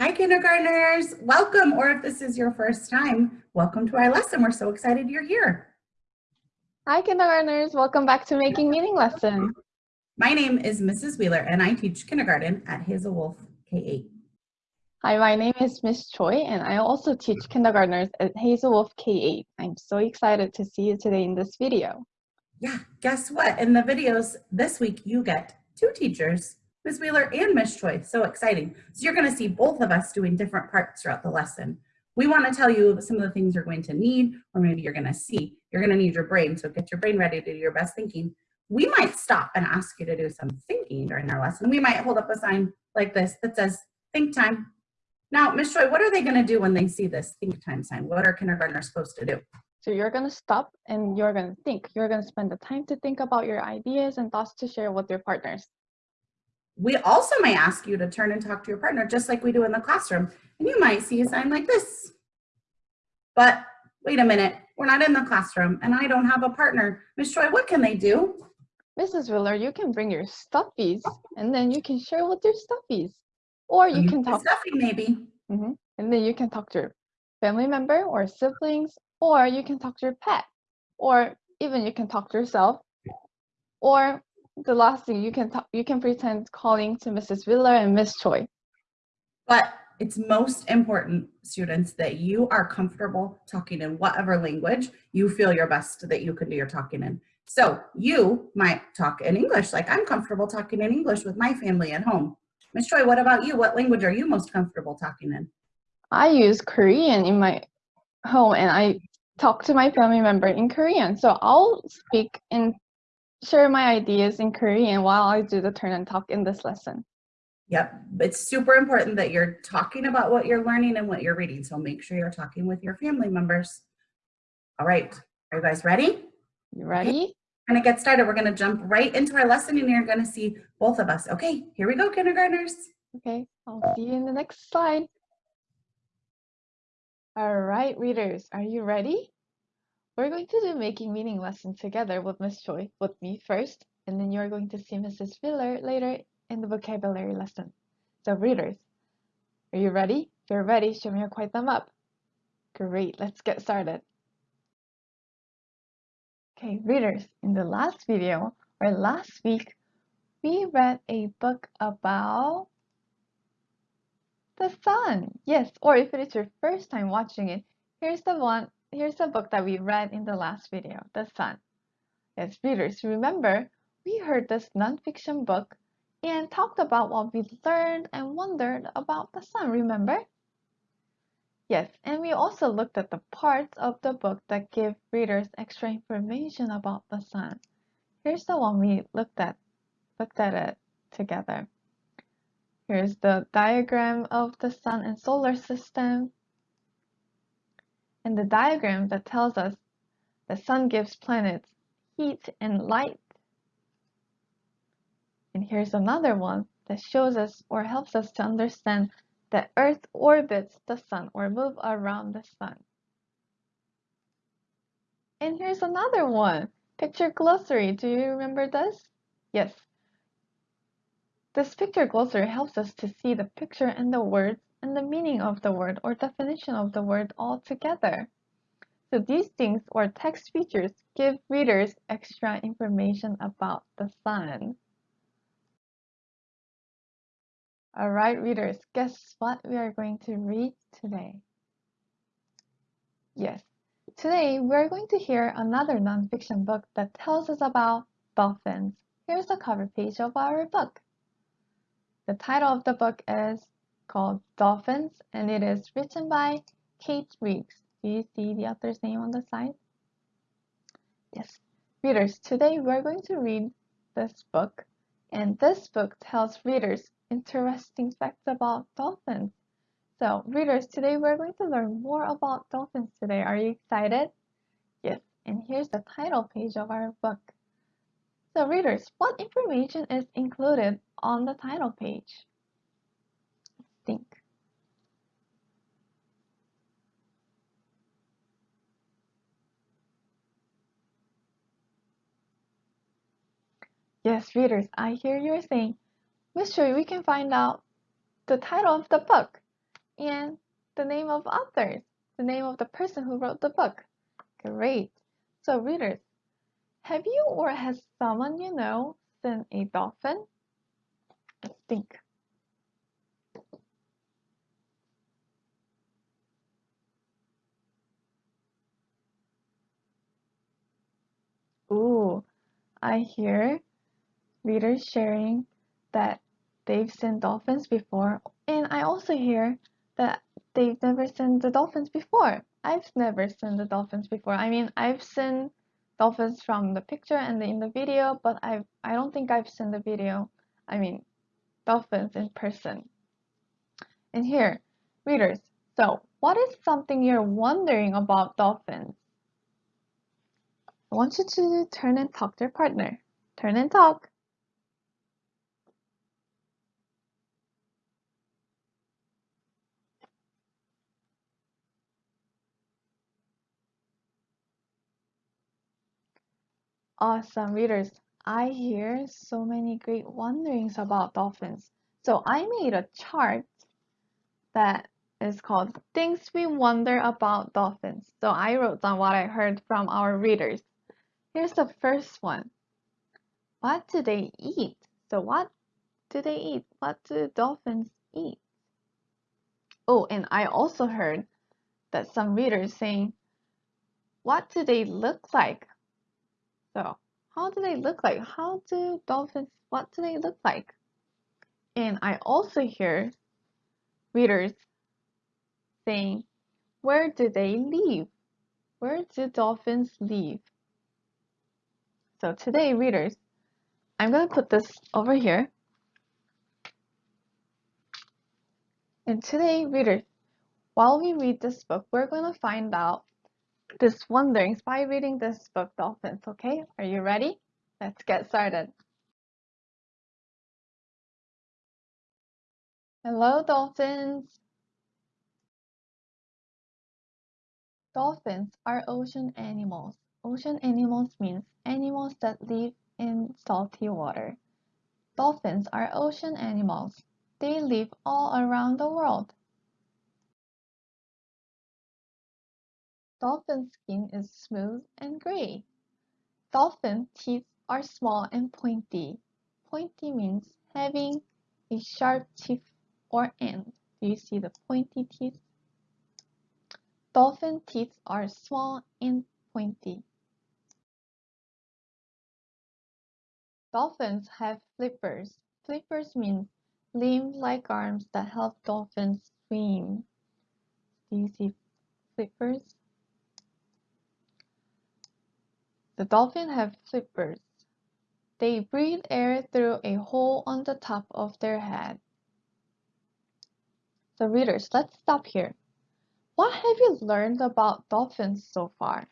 Hi kindergartners, welcome, or if this is your first time, welcome to our lesson. We're so excited you're here. Hi kindergartners, welcome back to Making Meaning lesson. My name is Mrs. Wheeler and I teach kindergarten at Hazel Wolf K-8. Hi, my name is Miss Choi and I also teach kindergartners at Hazel Wolf K-8. I'm so excited to see you today in this video. Yeah, guess what? In the videos this week, you get two teachers Ms. Wheeler and Ms. Choi. So exciting. So you're going to see both of us doing different parts throughout the lesson. We want to tell you some of the things you're going to need, or maybe you're going to see. You're going to need your brain, so get your brain ready to do your best thinking. We might stop and ask you to do some thinking during our lesson. We might hold up a sign like this that says, think time. Now, Ms. Choi, what are they going to do when they see this think time sign? What are kindergartners supposed to do? So you're going to stop and you're going to think. You're going to spend the time to think about your ideas and thoughts to share with your partners. We also may ask you to turn and talk to your partner just like we do in the classroom. And you might see a sign like this. But wait a minute, we're not in the classroom and I don't have a partner. Miss Choi, what can they do? Mrs. Wheeler, you can bring your stuffies and then you can share with your stuffies. Or you, can talk stuffy maybe. Mm -hmm. And then you can talk to your family member or siblings, or you can talk to your pet, or even you can talk to yourself, or the last thing you can talk, you can pretend calling to Mrs. Wheeler and Miss Choi. But it's most important, students, that you are comfortable talking in whatever language you feel your best that you can do your talking in. So you might talk in English, like I'm comfortable talking in English with my family at home. Miss Choi, what about you? What language are you most comfortable talking in? I use Korean in my home and I talk to my family member in Korean. So I'll speak in share my ideas in Korean while I do the turn and talk in this lesson. Yep, it's super important that you're talking about what you're learning and what you're reading. So make sure you're talking with your family members. All right, are you guys ready? You ready? Okay. We're gonna get started. We're gonna jump right into our lesson and you're gonna see both of us. Okay, here we go, kindergartners. Okay, I'll see you in the next slide. All right, readers, are you ready? We're going to do making meaning lesson together with Miss Choi, with me first, and then you're going to see Mrs. Wheeler later in the vocabulary lesson. So readers, are you ready? If you're ready, show me a quiet thumb up. Great, let's get started. Okay, readers, in the last video, or last week, we read a book about the sun. Yes, or if it is your first time watching it, here's the one here's a book that we read in the last video, The Sun. As readers, remember, we heard this nonfiction book and talked about what we learned and wondered about the sun, remember? Yes, and we also looked at the parts of the book that give readers extra information about the sun. Here's the one we looked at, looked at it together. Here's the diagram of the sun and solar system and the diagram that tells us the sun gives planets heat and light. And here's another one that shows us or helps us to understand that Earth orbits the sun or move around the sun. And here's another one, picture glossary. Do you remember this? Yes. This picture glossary helps us to see the picture and the words and the meaning of the word or definition of the word altogether. So these things or text features give readers extra information about the sun. Alright readers, guess what we are going to read today? Yes, today we're going to hear another nonfiction book that tells us about dolphins. Here's the cover page of our book. The title of the book is called Dolphins, and it is written by Kate Riggs. Do you see the author's name on the side? Yes. Readers, today we're going to read this book, and this book tells readers interesting facts about dolphins. So, readers, today we're going to learn more about dolphins today. Are you excited? Yes, and here's the title page of our book. So, readers, what information is included on the title page? think. Yes, readers, I hear you're saying, Choi, we can find out the title of the book. and the name of authors, the name of the person who wrote the book. Great. So readers, have you or has someone you know seen a dolphin? Let's think. Ooh, I hear readers sharing that they've seen dolphins before, and I also hear that they've never seen the dolphins before. I've never seen the dolphins before. I mean, I've seen dolphins from the picture and in the video, but I I don't think I've seen the video. I mean, dolphins in person. And here, readers, so what is something you're wondering about dolphins? I want you to turn and talk to your partner. Turn and talk. Awesome readers. I hear so many great wonderings about dolphins. So I made a chart that is called Things We Wonder About Dolphins. So I wrote down what I heard from our readers. Here's the first one. What do they eat? So what do they eat? What do dolphins eat? Oh, and I also heard that some readers saying, what do they look like? So how do they look like? How do dolphins, what do they look like? And I also hear readers saying, where do they live? Where do dolphins live? So today, readers, I'm going to put this over here. And today, readers, while we read this book, we're going to find out this wonderings by reading this book, Dolphins, okay? Are you ready? Let's get started. Hello, dolphins. Dolphins are ocean animals. Ocean animals means animals that live in salty water. Dolphins are ocean animals. They live all around the world. Dolphin skin is smooth and gray. Dolphin teeth are small and pointy. Pointy means having a sharp tip or end. Do you see the pointy teeth? Dolphin teeth are small and pointy. Dolphins have flippers. Flippers mean limb-like arms that help dolphins swim. Do you see flippers? The dolphin have flippers. They breathe air through a hole on the top of their head. So readers, let's stop here. What have you learned about dolphins so far?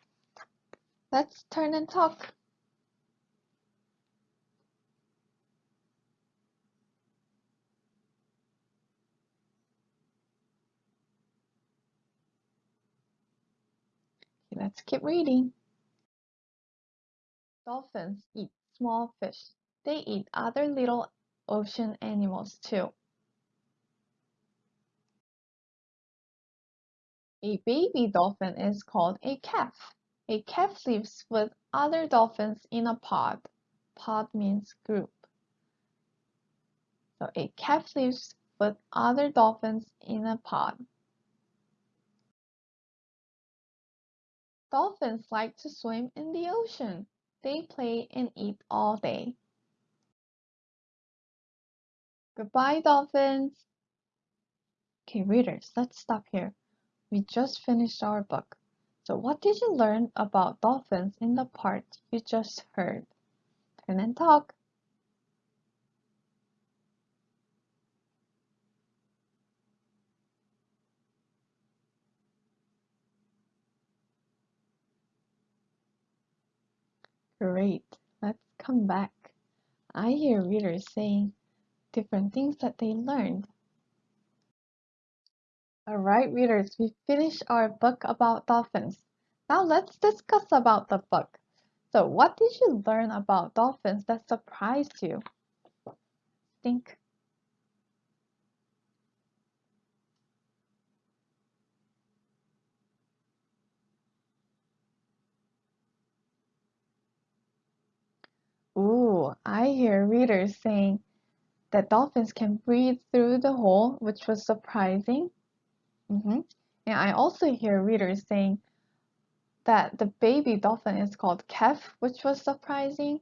Let's turn and talk. Let's keep reading. Dolphins eat small fish. They eat other little ocean animals too. A baby dolphin is called a calf. A calf lives with other dolphins in a pod. Pod means group. So a calf lives with other dolphins in a pod. Dolphins like to swim in the ocean. They play and eat all day. Goodbye, dolphins. Okay, readers, let's stop here. We just finished our book. So what did you learn about dolphins in the part you just heard? Turn and talk. Great. Let's come back. I hear readers saying different things that they learned. Alright, readers, we finished our book about dolphins. Now let's discuss about the book. So what did you learn about dolphins that surprised you? Think. I hear readers saying that dolphins can breathe through the hole, which was surprising. Mhm. And I also hear readers saying that the baby dolphin is called Kef, which was surprising.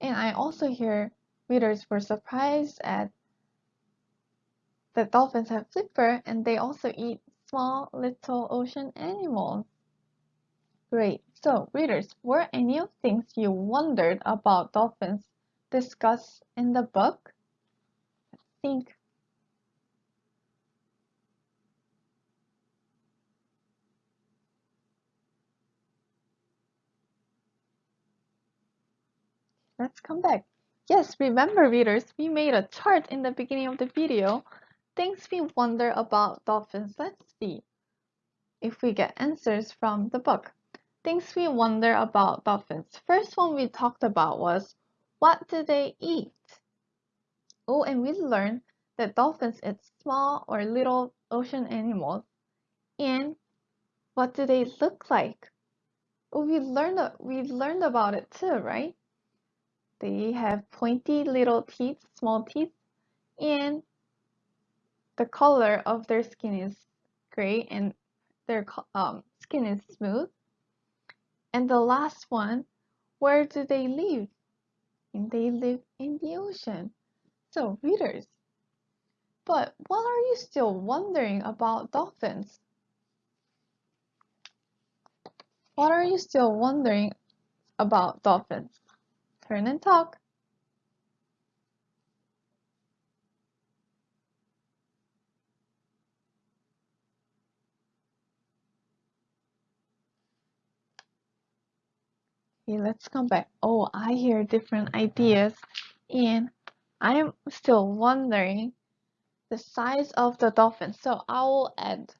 And I also hear readers were surprised at that dolphins have flipper and they also eat small little ocean animals. Great. So, readers, were any of things you wondered about dolphins discussed in the book? Let's think. Let's come back. Yes, remember readers, we made a chart in the beginning of the video. Things we wonder about dolphins. Let's see if we get answers from the book. Things we wonder about dolphins. First one we talked about was what do they eat? Oh, and we learned that dolphins eat small or little ocean animals. And what do they look like? Oh, we learned we learned about it too, right? They have pointy little teeth, small teeth, and the color of their skin is gray and their um, skin is smooth. And the last one, where do they live? And they live in the ocean. So, readers, but what are you still wondering about dolphins? What are you still wondering about dolphins? Turn and talk. Okay, let's come back. Oh, I hear different ideas and I'm still wondering the size of the dolphin. So I will add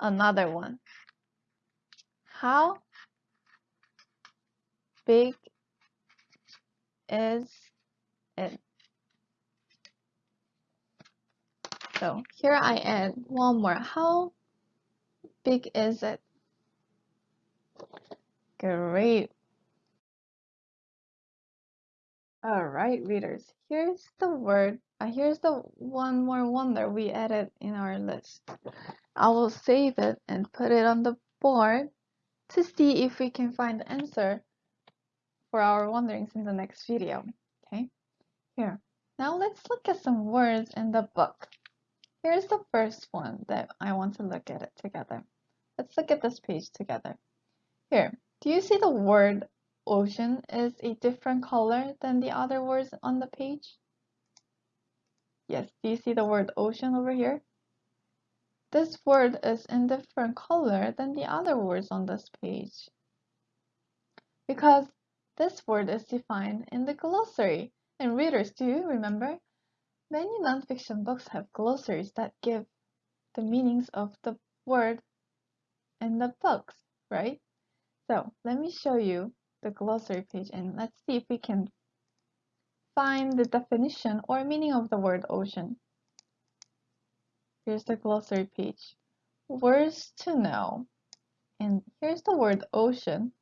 another one. How big is it? So here I add one more. How big is it? Great. All right, readers, here's the word, uh, here's the one more wonder we added in our list. I will save it and put it on the board to see if we can find the answer for our wonderings in the next video, okay? Here, now let's look at some words in the book. Here's the first one that I want to look at it together. Let's look at this page together. Here, do you see the word ocean is a different color than the other words on the page? Yes, do you see the word ocean over here? This word is in different color than the other words on this page. Because this word is defined in the glossary. And readers, do you remember? Many nonfiction books have glossaries that give the meanings of the word in the books, right? So let me show you the glossary page and let's see if we can find the definition or meaning of the word ocean. Here's the glossary page. Words to know. And here's the word ocean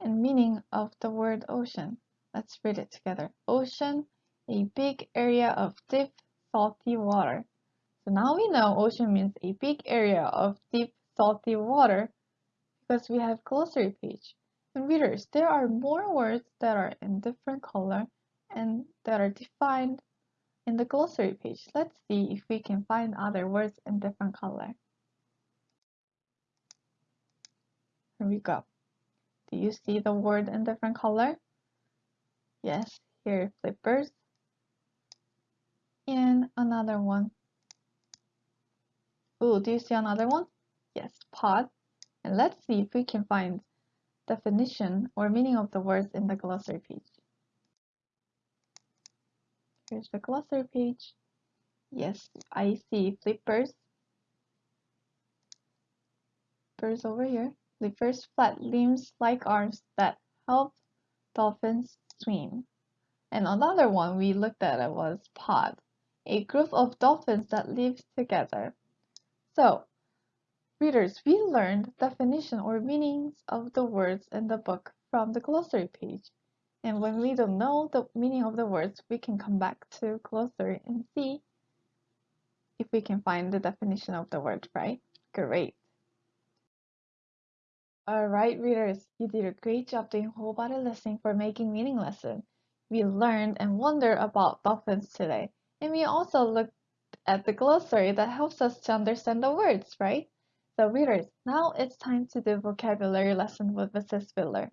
and meaning of the word ocean. Let's read it together. Ocean, a big area of deep, salty water. So now we know ocean means a big area of deep, salty water because we have glossary page. Readers, there are more words that are in different color and that are defined in the glossary page. Let's see if we can find other words in different color. Here we go. Do you see the word in different color? Yes, here flippers. And another one. Oh, do you see another one? Yes, pod. And let's see if we can find definition or meaning of the words in the glossary page. Here's the glossary page. Yes, I see flippers. Flippers over here. Flippers flat limbs like arms that help dolphins swim. And another one we looked at was pod, a group of dolphins that live together. So Readers, we learned definition or meanings of the words in the book from the glossary page. And when we don't know the meaning of the words, we can come back to glossary and see if we can find the definition of the word, right? Great. All right, readers, you did a great job doing whole body listening for making meaning lesson. We learned and wondered about dolphins today, and we also looked at the glossary that helps us to understand the words, right? So readers, now it's time to do vocabulary lesson with Mrs. Wheeler.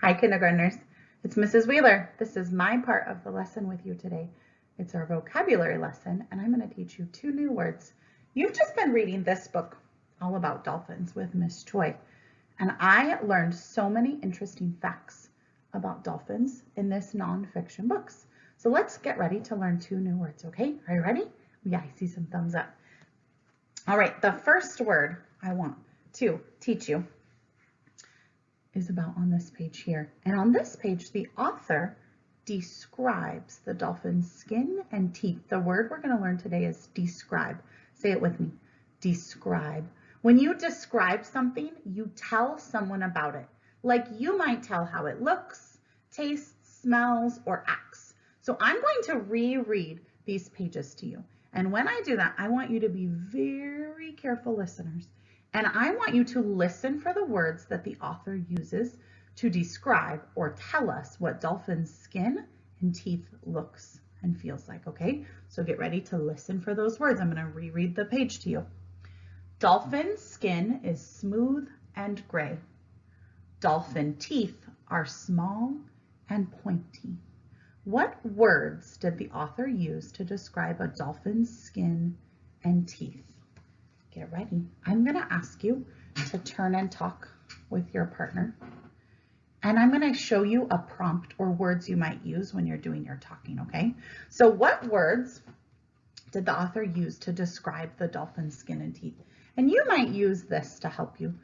Hi, kindergartners. It's Mrs. Wheeler. This is my part of the lesson with you today. It's our vocabulary lesson, and I'm going to teach you two new words. You've just been reading this book all about dolphins with Miss Choi, and I learned so many interesting facts about dolphins in this nonfiction books. So let's get ready to learn two new words, okay? Are you ready? Yeah, I see some thumbs up. All right, the first word I want to teach you is about on this page here. And on this page, the author describes the dolphin's skin and teeth. The word we're going to learn today is describe. Say it with me. Describe. When you describe something, you tell someone about it. Like you might tell how it looks, tastes, smells, or acts. So I'm going to reread these pages to you. And when I do that, I want you to be very careful listeners and I want you to listen for the words that the author uses to describe or tell us what dolphin's skin and teeth looks and feels like, okay? So get ready to listen for those words. I'm gonna reread the page to you. Dolphin skin is smooth and gray. Dolphin teeth are small and pointy. What words did the author use to describe a dolphin's skin and teeth? get ready. I'm going to ask you to turn and talk with your partner. And I'm going to show you a prompt or words you might use when you're doing your talking, okay? So what words did the author use to describe the dolphin's skin and teeth? And you might use this to help you.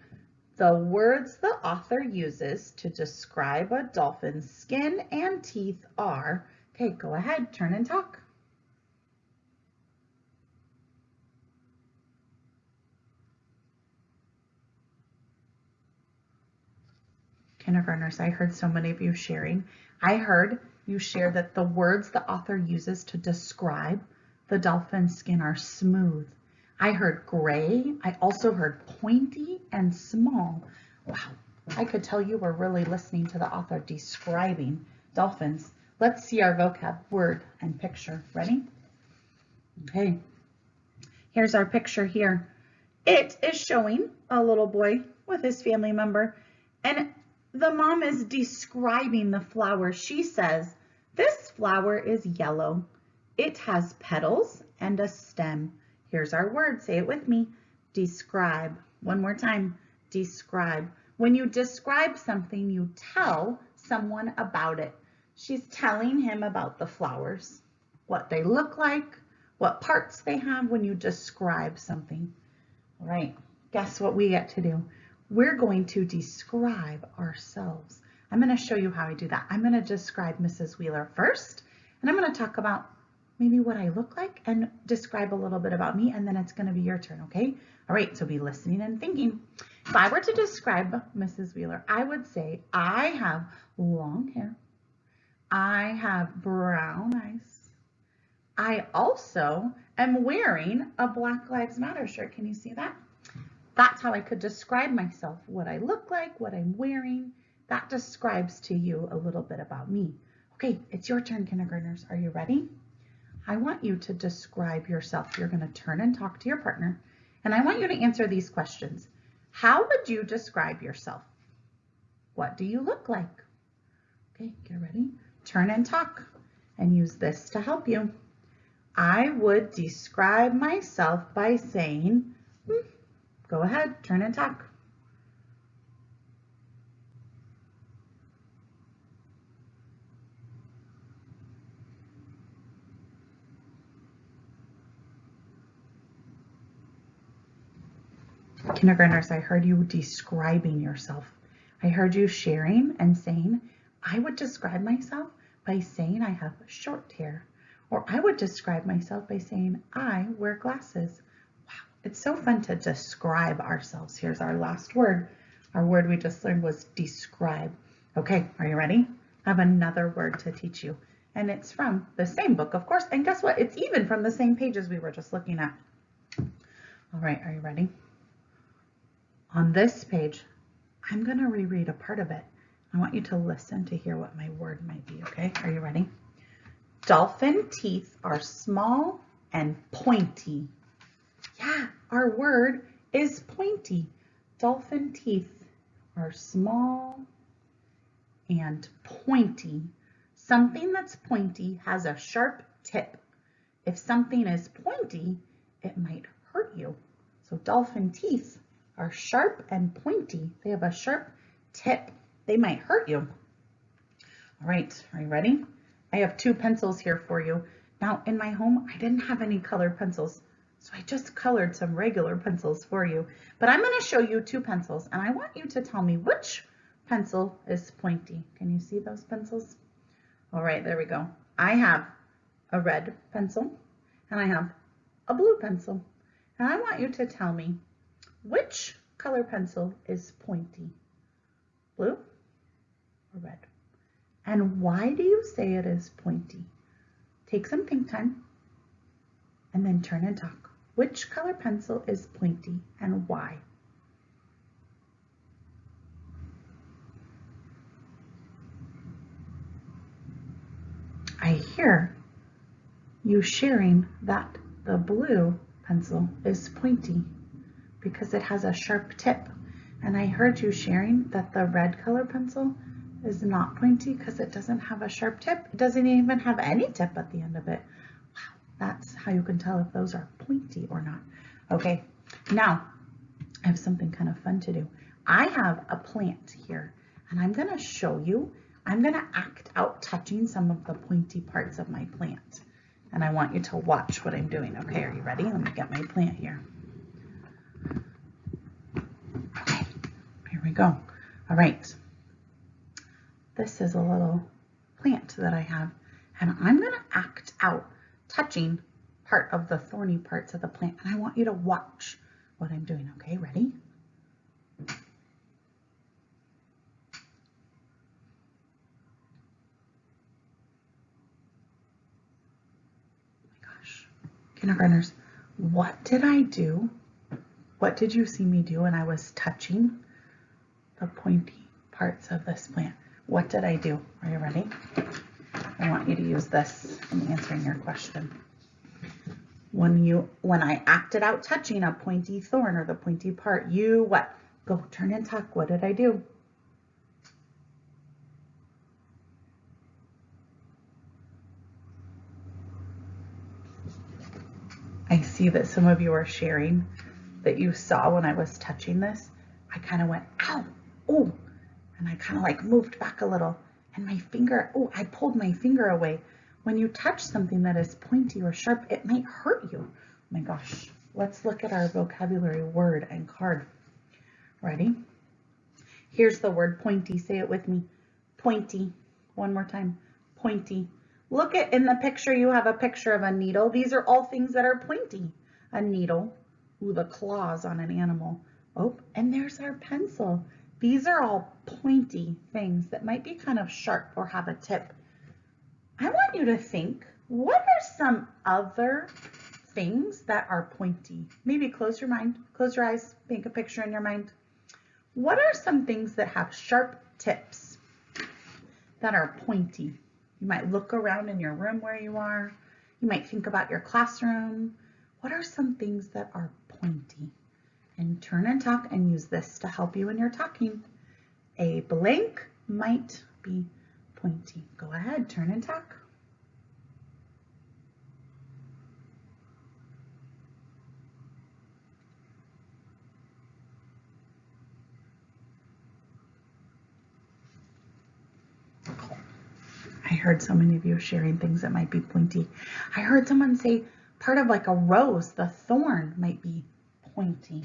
The words the author uses to describe a dolphin's skin and teeth are, okay, go ahead, turn and talk. kindergartners, I heard so many of you sharing. I heard you share that the words the author uses to describe the dolphin's skin are smooth. I heard gray. I also heard pointy and small. Wow, I could tell you were really listening to the author describing dolphins. Let's see our vocab word and picture. Ready? Okay, here's our picture here. It is showing a little boy with his family member and the mom is describing the flower. She says, this flower is yellow. It has petals and a stem. Here's our word. Say it with me. Describe. One more time. Describe. When you describe something, you tell someone about it. She's telling him about the flowers, what they look like, what parts they have when you describe something. All right, guess what we get to do? we're going to describe ourselves. I'm going to show you how I do that. I'm going to describe Mrs. Wheeler first, and I'm going to talk about maybe what I look like and describe a little bit about me, and then it's to be your turn, okay? All right, so be listening and thinking. If I were to describe Mrs. Wheeler, I would say I have long hair. I have brown eyes. I also am wearing a Black Lives Matter shirt. Can you see that? That's how I could describe myself, what I look like, what I'm wearing. That describes to you a little bit about me. Okay, it's your turn, kindergartners. Are you ready? I want you to describe yourself. You're going to turn and talk to your partner, and I want you to answer these questions. How would you describe yourself? What do you look like? Okay, get ready. Turn and talk, and use this to help you. I would describe myself by saying, hmm, Go ahead, turn and talk. Kindergartners, I heard you describing yourself. I heard you sharing and saying, I would describe myself by saying I have short hair. Or I would describe myself by saying I wear glasses. Wow, it's so fun to describe ourselves. Here's our last word. Our word we just learned was describe. Okay, are you ready? I have another word to teach you. And it's from the same book, of course. And guess what? It's even from the same pages we were just looking at. All right, are you ready? On this page, I'm going to reread a part of it. I want you to listen to hear what my word might be, okay? Are you ready? Dolphin teeth are small and pointy. Yeah, our word is pointy. Dolphin teeth are small and pointy. Something that's pointy has a sharp tip. If something is pointy, it might hurt you. So dolphin teeth are sharp and pointy. They have a sharp tip. They might hurt you. All right, are you ready? I have two pencils here for you. Now in my home, I didn't have any colored pencils. So I just colored some regular pencils for you, but I'm going to show you two pencils and I want you to tell me which pencil is pointy. Can you see those pencils? All right, there we go. I have a red pencil and I have a blue pencil. And I want you to tell me which color pencil is pointy, blue or red? And why do you say it is pointy? Take some think time and then turn and talk. Which color pencil is pointy and why? I hear you sharing that the blue pencil is pointy because it has a sharp tip. And I heard you sharing that the red color pencil is not pointy because it doesn't have a sharp tip. It doesn't even have any tip at the end of it. Wow, that's how you can tell if those are pointy or not. Okay, now I have something kind of fun to do. I have a plant here and I'm gonna show you, I'm gonna act out touching some of the pointy parts of my plant. And I want you to watch what I'm doing. Okay, are you ready? Let me get my plant here. Okay, here we go. All right. This is a little plant that I have and I'm gonna act out touching part of the thorny parts of the plant. And I want you to watch what I'm doing. Okay, ready? Oh my gosh. Kindergartners, what did I do? What did you see me do when I was touching the pointy parts of this plant? What did I do? Are you ready? I want you to use this in answering your question. When you, when I acted out touching a pointy thorn or the pointy part, you what? Go turn and talk. What did I do? I see that some of you are sharing that you saw when I was touching this. I kind of went, ow, oh, and I kind of like moved back a little and my finger, oh, I pulled my finger away. When you touch something that is pointy or sharp, it might hurt you. Oh my gosh, let's look at our vocabulary word and card. Ready? Here's the word pointy. Say it with me. Pointy. One more time. Pointy. Look at in the picture, you have a picture of a needle. These are all things that are pointy. A needle. Ooh, the claws on an animal. Oh, and there's our pencil. These are all pointy things that might be kind of sharp or have a tip. I want you to think, what are some other things that are pointy? Maybe close your mind, close your eyes, paint a picture in your mind. What are some things that have sharp tips that are pointy? You might look around in your room where you are. You might think about your classroom. What are some things that are pointy? And turn and talk and use this to help you when you're talking. A blank might be pointy. Go ahead, turn and talk. I heard so many of you sharing things that might be pointy. I heard someone say part of like a rose, the thorn might be pointy.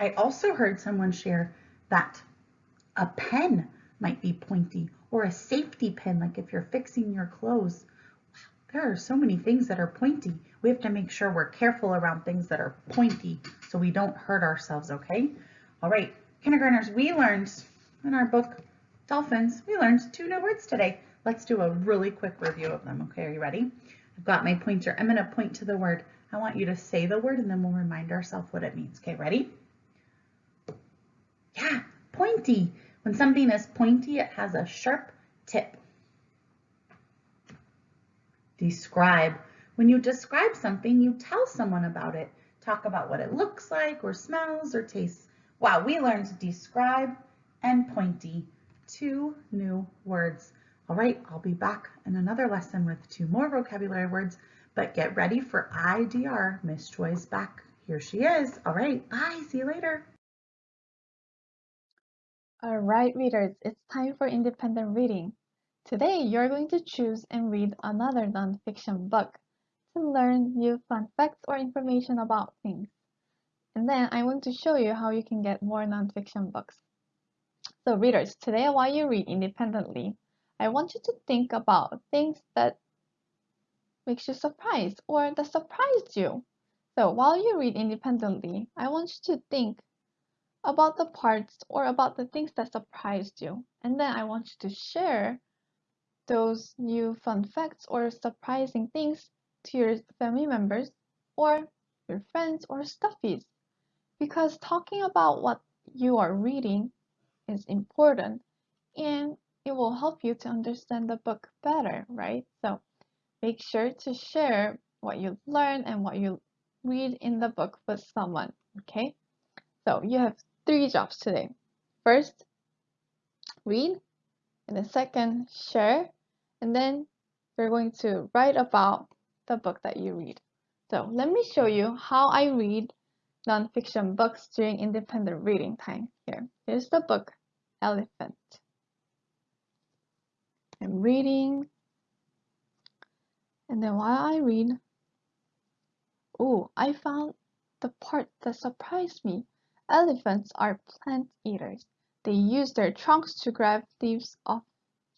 I also heard someone share that a pen might be pointy or a safety pin, like if you're fixing your clothes. There are so many things that are pointy. We have to make sure we're careful around things that are pointy so we don't hurt ourselves, okay? All right, Kindergartners, we learned in our book, Dolphins, we learned two new words today. Let's do a really quick review of them. Okay, are you ready? I've got my pointer. I'm gonna point to the word. I want you to say the word and then we'll remind ourselves what it means. Okay, ready? Yeah, pointy. When something is pointy, it has a sharp tip. Describe. When you describe something, you tell someone about it. Talk about what it looks like or smells or tastes. Wow, we learned describe and pointy, two new words. All right, I'll be back in another lesson with two more vocabulary words, but get ready for IDR. Miss Choi's back. Here she is. All right, bye. See you later. All right, readers, it's time for independent reading. Today, you're going to choose and read another nonfiction book to learn new fun facts or information about things. And then I want to show you how you can get more nonfiction books. So readers, today while you read independently, I want you to think about things that makes you surprised or that surprised you. So while you read independently, I want you to think about the parts or about the things that surprised you. And then I want you to share those new fun facts or surprising things to your family members or your friends or stuffies. Because talking about what you are reading is important and it will help you to understand the book better, right? So make sure to share what you learn and what you read in the book with someone, okay? So you have three jobs today. First, read, and then second, share, and then you're going to write about the book that you read. So let me show you how I read nonfiction books during independent reading time. Here, here's the book, Elephant. I'm reading, and then while I read, oh, I found the part that surprised me. Elephants are plant eaters. They use their trunks to grab leaves off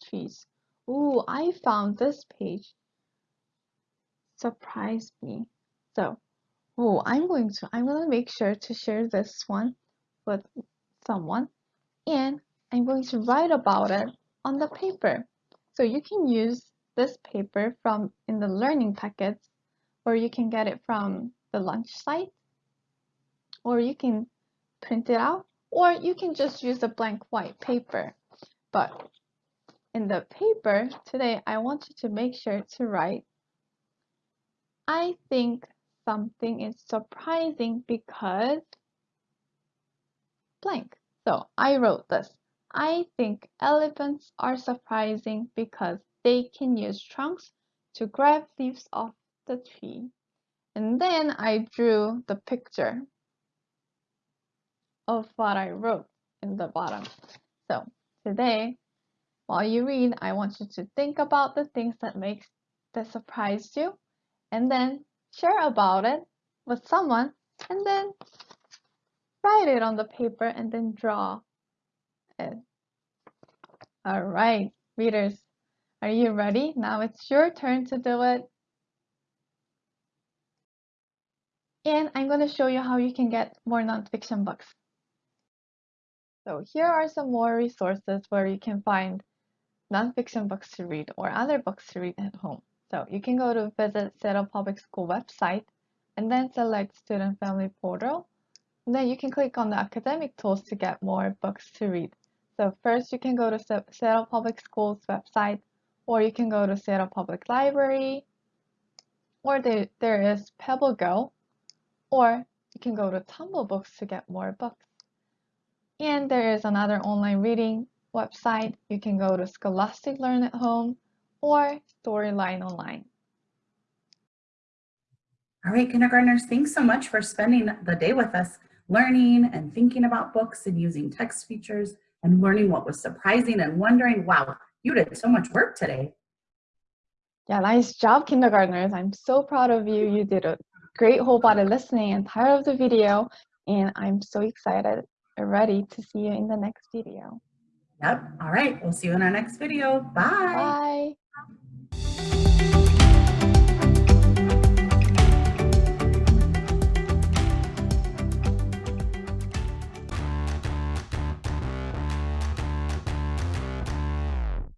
trees. Ooh, I found this page. Surprised me. So, oh, I'm going to, I'm going to make sure to share this one with someone and I'm going to write about it on the paper. So you can use this paper from in the learning packets or you can get it from the lunch site or you can print it out, or you can just use a blank white paper. But in the paper today, I want you to make sure to write, I think something is surprising because blank. So I wrote this. I think elephants are surprising because they can use trunks to grab leaves off the tree. And then I drew the picture of what I wrote in the bottom. So today, while you read, I want you to think about the things that makes that surprised you and then share about it with someone and then write it on the paper and then draw it. All right, readers, are you ready? Now it's your turn to do it. And I'm going to show you how you can get more nonfiction books. So here are some more resources where you can find nonfiction books to read or other books to read at home. So you can go to visit Seattle Public School website and then select Student Family Portal. And then you can click on the academic tools to get more books to read. So first you can go to Seattle Public Schools website or you can go to Seattle Public Library or there, there is PebbleGo or you can go to TumbleBooks to get more books. And there is another online reading website. You can go to Scholastic Learn at Home or Storyline Online. All right, kindergartners, thanks so much for spending the day with us, learning and thinking about books and using text features and learning what was surprising and wondering, wow, you did so much work today. Yeah, nice job, kindergartners. I'm so proud of you. You did a great whole body listening and part of the video, and I'm so excited ready to see you in the next video. Yep. All right. We'll see you in our next video. Bye. Bye.